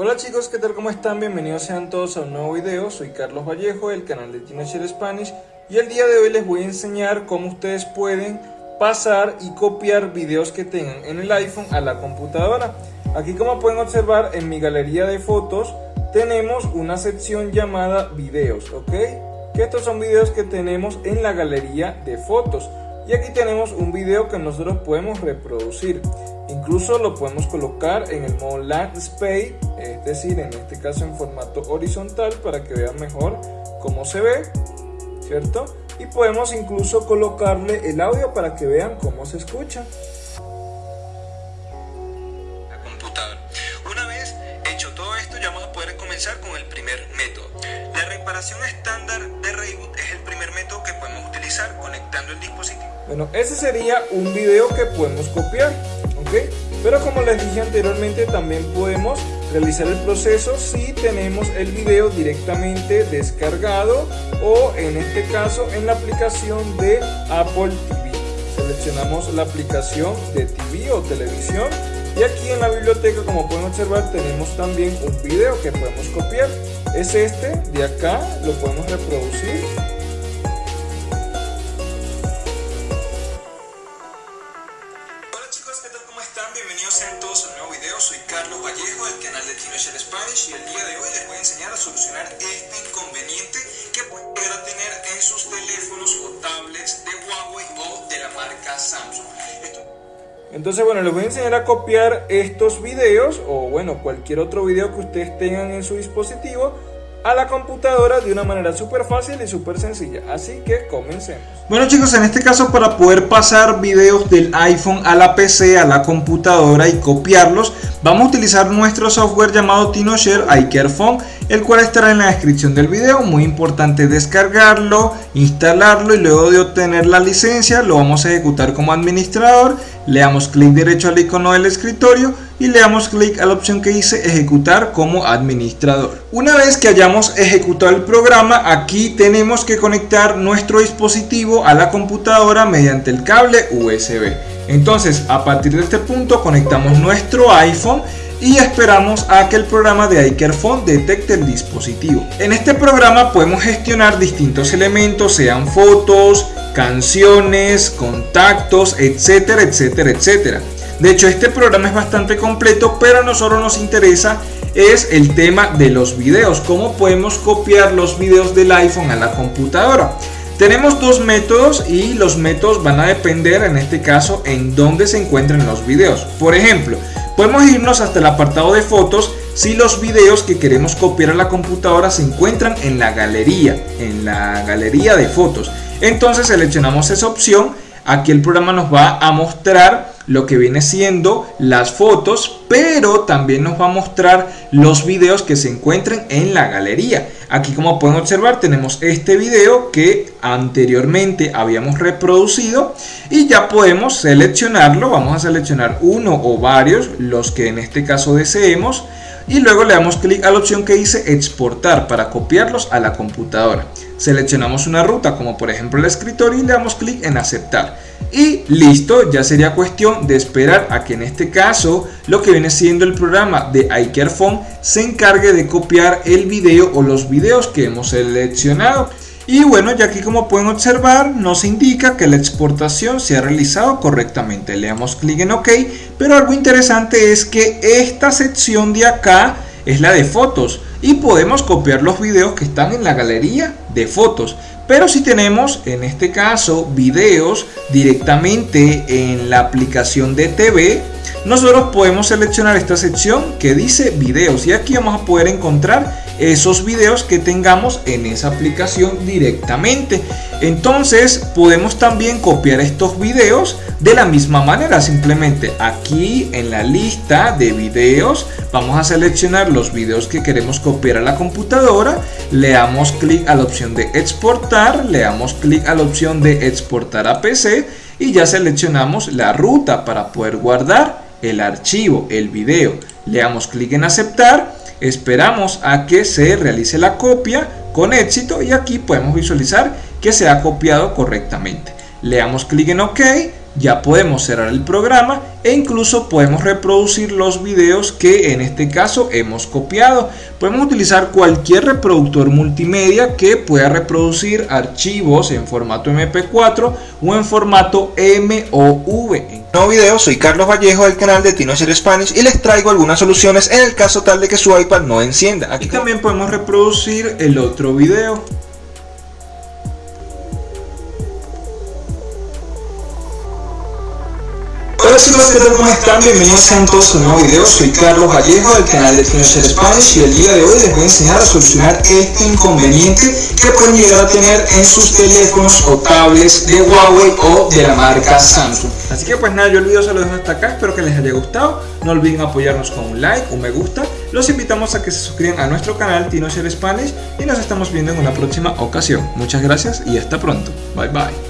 Hola chicos, ¿qué tal? ¿Cómo están? Bienvenidos sean todos a un nuevo video. Soy Carlos Vallejo del canal de TinoShare Spanish y el día de hoy les voy a enseñar cómo ustedes pueden pasar y copiar videos que tengan en el iPhone a la computadora. Aquí como pueden observar en mi galería de fotos tenemos una sección llamada videos, ¿ok? Que estos son videos que tenemos en la galería de fotos. Y aquí tenemos un video que nosotros podemos reproducir. Incluso lo podemos colocar en el modo landscape, es decir, en este caso en formato horizontal para que vean mejor cómo se ve, ¿cierto? Y podemos incluso colocarle el audio para que vean cómo se escucha. Una vez hecho todo esto, ya vamos a poder comenzar con el primer método. Estándar de reboot es el primer método que podemos utilizar conectando el dispositivo. Bueno, ese sería un video que podemos copiar. Pero como les dije anteriormente, también podemos realizar el proceso si tenemos el video directamente descargado o en este caso en la aplicación de Apple TV. Seleccionamos la aplicación de TV o televisión y aquí en la biblioteca como pueden observar tenemos también un video que podemos copiar. Es este de acá, lo podemos reproducir. Bienvenidos sean todos a un nuevo video, soy Carlos Vallejo del canal de TinoShare Spanish y el día de hoy les voy a enseñar a solucionar este inconveniente que pueden tener en sus teléfonos o tablets de Huawei o de la marca Samsung. Entonces bueno, les voy a enseñar a copiar estos videos o bueno, cualquier otro video que ustedes tengan en su dispositivo a la computadora de una manera súper fácil y súper sencilla. Así que comencemos. Bueno chicos, en este caso para poder pasar videos del iPhone a la PC, a la computadora y copiarlos, vamos a utilizar nuestro software llamado TinoShare iCareFone, el cual estará en la descripción del video. Muy importante descargarlo, instalarlo y luego de obtener la licencia lo vamos a ejecutar como administrador. Le damos clic derecho al icono del escritorio y le damos clic a la opción que dice ejecutar como administrador. Una vez que hayamos ejecutado el programa, aquí tenemos que conectar nuestro dispositivo a la computadora mediante el cable USB. Entonces, a partir de este punto conectamos nuestro iPhone y esperamos a que el programa de iCareFone detecte el dispositivo. En este programa podemos gestionar distintos elementos, sean fotos, canciones, contactos, etcétera, etcétera, etcétera. De hecho, este programa es bastante completo, pero a nosotros nos interesa es el tema de los videos, cómo podemos copiar los videos del iPhone a la computadora. Tenemos dos métodos y los métodos van a depender en este caso en dónde se encuentran los videos. Por ejemplo, podemos irnos hasta el apartado de fotos si los videos que queremos copiar a la computadora se encuentran en la galería, en la galería de fotos. Entonces seleccionamos esa opción, aquí el programa nos va a mostrar lo que viene siendo las fotos, pero también nos va a mostrar los videos que se encuentren en la galería. Aquí como pueden observar tenemos este video que anteriormente habíamos reproducido y ya podemos seleccionarlo. Vamos a seleccionar uno o varios, los que en este caso deseemos y luego le damos clic a la opción que dice exportar para copiarlos a la computadora. Seleccionamos una ruta como por ejemplo el escritorio y le damos clic en aceptar y listo, ya sería cuestión de esperar a que en este caso lo que viene siendo el programa de iCareFone se encargue de copiar el video o los videos que hemos seleccionado. Y bueno, ya aquí como pueden observar nos indica que la exportación se ha realizado correctamente. Le damos clic en OK, pero algo interesante es que esta sección de acá es la de fotos y podemos copiar los videos que están en la galería de fotos. Pero si tenemos en este caso videos directamente en la aplicación de TV, nosotros podemos seleccionar esta sección que dice videos y aquí vamos a poder encontrar esos videos que tengamos en esa aplicación directamente. Entonces podemos también copiar estos videos de la misma manera. Simplemente aquí en la lista de videos vamos a seleccionar los videos que queremos copiar a la computadora. Le damos clic a la opción de exportar. Le damos clic a la opción de exportar a PC. Y ya seleccionamos la ruta para poder guardar el archivo, el video. Le damos clic en aceptar Esperamos a que se realice la copia con éxito y aquí podemos visualizar que se ha copiado correctamente. Le damos clic en OK, ya podemos cerrar el programa e incluso podemos reproducir los videos que en este caso hemos copiado. Podemos utilizar cualquier reproductor multimedia que pueda reproducir archivos en formato MP4 o en formato MOV. Nuevo video, soy Carlos Vallejo del canal de TinoShare Spanish y les traigo algunas soluciones en el caso tal de que su iPad no encienda. Aquí también podemos reproducir el otro video. Chicos, ¿qué tal? ¿Cómo están? Bienvenidos sean todos a un nuevo video. Soy Carlos Vallejo del canal de Finisher Spanish y el día de hoy les voy a enseñar a solucionar este inconveniente que pueden llegar a tener en sus teléfonos o tablets de Huawei o de la marca Samsung. Así que pues nada, yo el video se lo dejo hasta acá, espero que les haya gustado. No olviden apoyarnos con un like, un me gusta. Los invitamos a que se suscriban a nuestro canal TinoShare Spanish y nos estamos viendo en una próxima ocasión. Muchas gracias y hasta pronto. Bye bye.